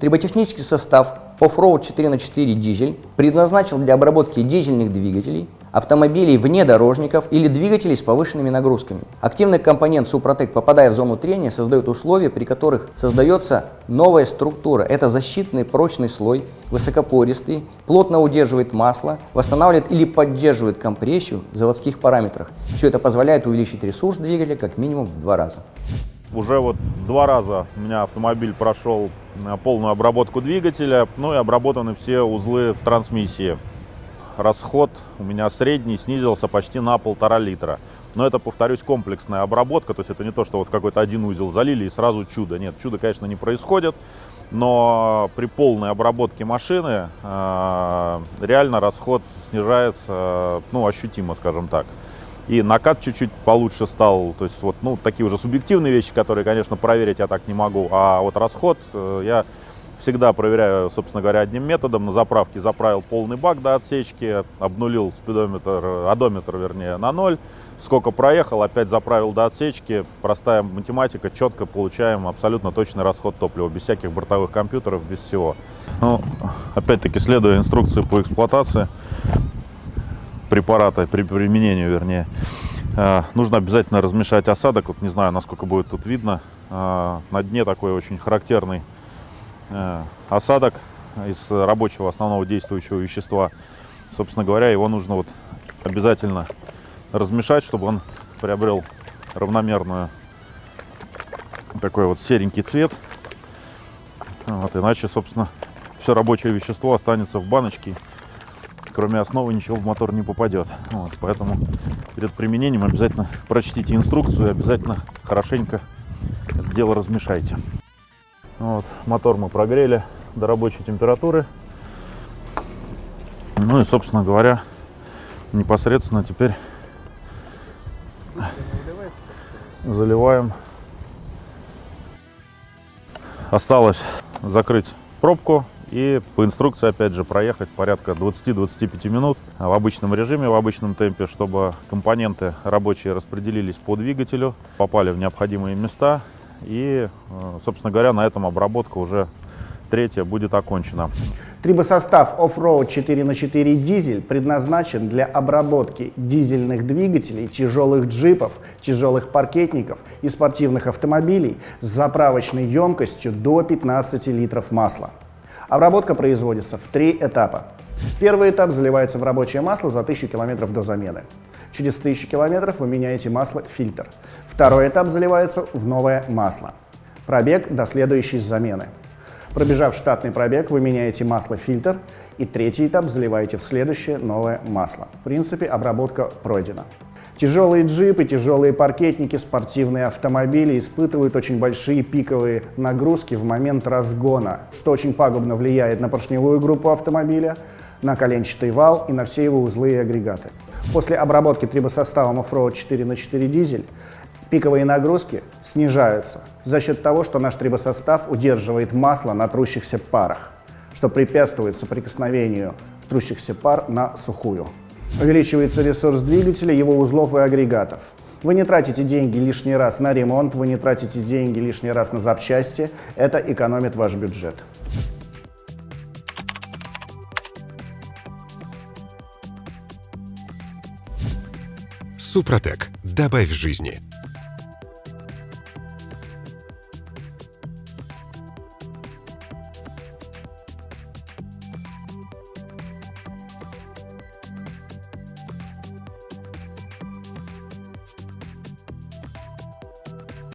Триботехнический состав Offroad 4 на 4 дизель предназначен для обработки дизельных двигателей, автомобилей внедорожников или двигателей с повышенными нагрузками. Активный компонент Супротек, попадая в зону трения, создает условия, при которых создается новая структура. Это защитный прочный слой, высокопористый, плотно удерживает масло, восстанавливает или поддерживает компрессию в заводских параметрах. Все это позволяет увеличить ресурс двигателя как минимум в два раза. Уже вот два раза у меня автомобиль прошел э, полную обработку двигателя, ну и обработаны все узлы в трансмиссии. Расход у меня средний снизился почти на полтора литра. Но это, повторюсь, комплексная обработка, то есть это не то, что вот какой-то один узел залили и сразу чудо. Нет, чудо, конечно, не происходит, но при полной обработке машины э, реально расход снижается, ну, ощутимо, скажем так. И накат чуть-чуть получше стал. То есть вот, ну, такие уже субъективные вещи, которые, конечно, проверить я так не могу. А вот расход э, я всегда проверяю, собственно говоря, одним методом. На заправке заправил полный бак до отсечки, обнулил спидометр, одометр, вернее, на ноль. Сколько проехал, опять заправил до отсечки. Простая математика, четко получаем абсолютно точный расход топлива, без всяких бортовых компьютеров, без всего. Ну, опять-таки, следуя инструкции по эксплуатации, препарата, при применении, вернее, э, нужно обязательно размешать осадок. Вот не знаю, насколько будет тут видно. Э, на дне такой очень характерный э, осадок из рабочего основного действующего вещества. Собственно говоря, его нужно вот обязательно размешать, чтобы он приобрел равномерную такой вот серенький цвет. Вот, иначе, собственно, все рабочее вещество останется в баночке кроме основы ничего в мотор не попадет. Вот, поэтому перед применением обязательно прочтите инструкцию и обязательно хорошенько это дело размешайте. Вот, мотор мы прогрели до рабочей температуры. Ну и, собственно говоря, непосредственно теперь заливаем. Осталось закрыть пробку и по инструкции, опять же, проехать порядка 20-25 минут в обычном режиме, в обычном темпе, чтобы компоненты рабочие распределились по двигателю, попали в необходимые места. И, э, собственно говоря, на этом обработка уже третья будет окончена. Трибосостав Offroad 4 на 4 дизель предназначен для обработки дизельных двигателей, тяжелых джипов, тяжелых паркетников и спортивных автомобилей с заправочной емкостью до 15 литров масла. Обработка производится в три этапа. Первый этап заливается в рабочее масло за 1000 км до замены. Через 1000 км вы меняете масло фильтр. Второй этап заливается в новое масло. Пробег до следующей замены. Пробежав штатный пробег, вы меняете масло фильтр. И третий этап заливаете в следующее новое масло. В принципе, обработка пройдена. Тяжелые джипы, тяжелые паркетники, спортивные автомобили испытывают очень большие пиковые нагрузки в момент разгона, что очень пагубно влияет на поршневую группу автомобиля, на коленчатый вал и на все его узлы и агрегаты. После обработки трибосоставом Offroad 4 на 4 дизель пиковые нагрузки снижаются за счет того, что наш трибосостав удерживает масло на трущихся парах, что препятствует соприкосновению трущихся пар на сухую. Увеличивается ресурс двигателя, его узлов и агрегатов. Вы не тратите деньги лишний раз на ремонт, вы не тратите деньги лишний раз на запчасти. Это экономит ваш бюджет. Супротек. Добавь жизни.